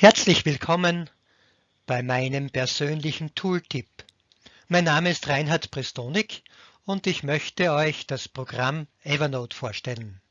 Herzlich willkommen bei meinem persönlichen Tooltip. Mein Name ist Reinhard Prestonik und ich möchte euch das Programm Evernote vorstellen.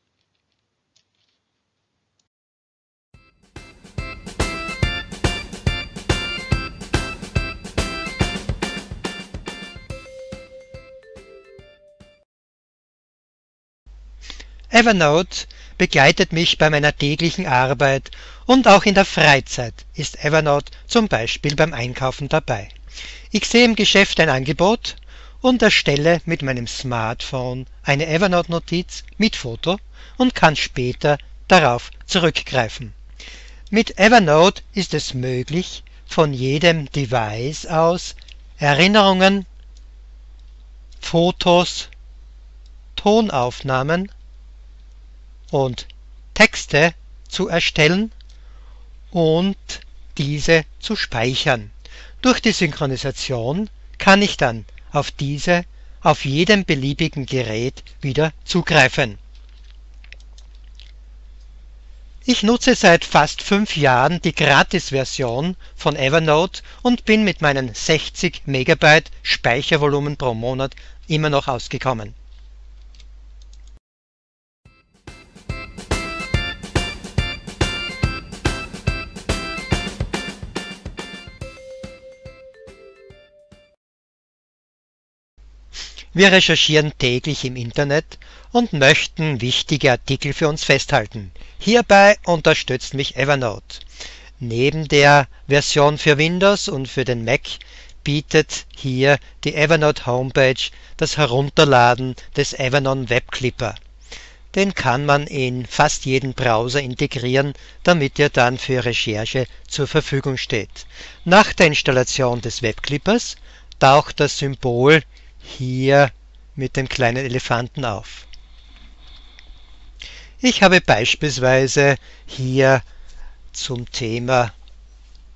Evernote begleitet mich bei meiner täglichen Arbeit und auch in der Freizeit ist Evernote zum Beispiel beim Einkaufen dabei. Ich sehe im Geschäft ein Angebot und erstelle mit meinem Smartphone eine Evernote-Notiz mit Foto und kann später darauf zurückgreifen. Mit Evernote ist es möglich, von jedem Device aus Erinnerungen, Fotos, Tonaufnahmen und Texte zu erstellen und diese zu speichern. Durch die Synchronisation kann ich dann auf diese auf jedem beliebigen Gerät wieder zugreifen. Ich nutze seit fast fünf Jahren die Gratis-Version von Evernote und bin mit meinen 60 Megabyte Speichervolumen pro Monat immer noch ausgekommen Wir recherchieren täglich im Internet und möchten wichtige Artikel für uns festhalten. Hierbei unterstützt mich Evernote. Neben der Version für Windows und für den Mac bietet hier die Evernote Homepage das Herunterladen des Evernote Web Clipper. Den kann man in fast jeden Browser integrieren, damit er dann für Recherche zur Verfügung steht. Nach der Installation des Webclippers taucht das Symbol hier mit dem kleinen Elefanten auf. Ich habe beispielsweise hier zum Thema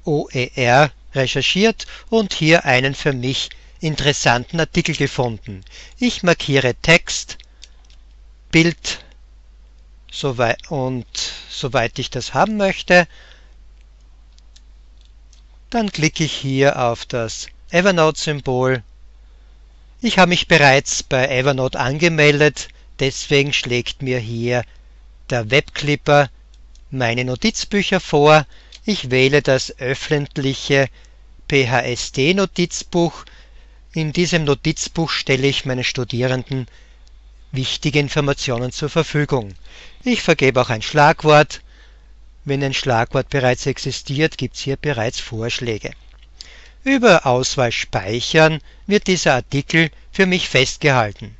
OER recherchiert und hier einen für mich interessanten Artikel gefunden. Ich markiere Text, Bild und soweit ich das haben möchte, dann klicke ich hier auf das Evernote-Symbol ich habe mich bereits bei Evernote angemeldet, deswegen schlägt mir hier der Webclipper meine Notizbücher vor. Ich wähle das öffentliche PHSD-Notizbuch. In diesem Notizbuch stelle ich meinen Studierenden wichtige Informationen zur Verfügung. Ich vergebe auch ein Schlagwort. Wenn ein Schlagwort bereits existiert, gibt es hier bereits Vorschläge. Über Auswahl Speichern wird dieser Artikel für mich festgehalten.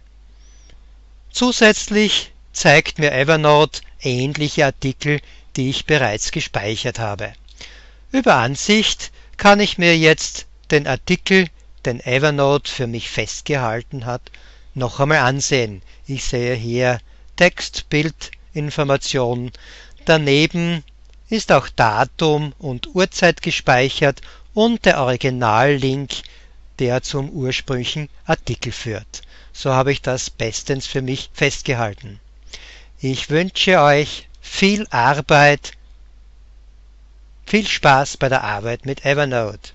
Zusätzlich zeigt mir Evernote ähnliche Artikel, die ich bereits gespeichert habe. Über Ansicht kann ich mir jetzt den Artikel, den Evernote für mich festgehalten hat, noch einmal ansehen. Ich sehe hier Text, Bild, Information. Daneben ist auch Datum und Uhrzeit gespeichert und der Originallink, der zum ursprünglichen Artikel führt. So habe ich das bestens für mich festgehalten. Ich wünsche euch viel Arbeit, viel Spaß bei der Arbeit mit Evernote.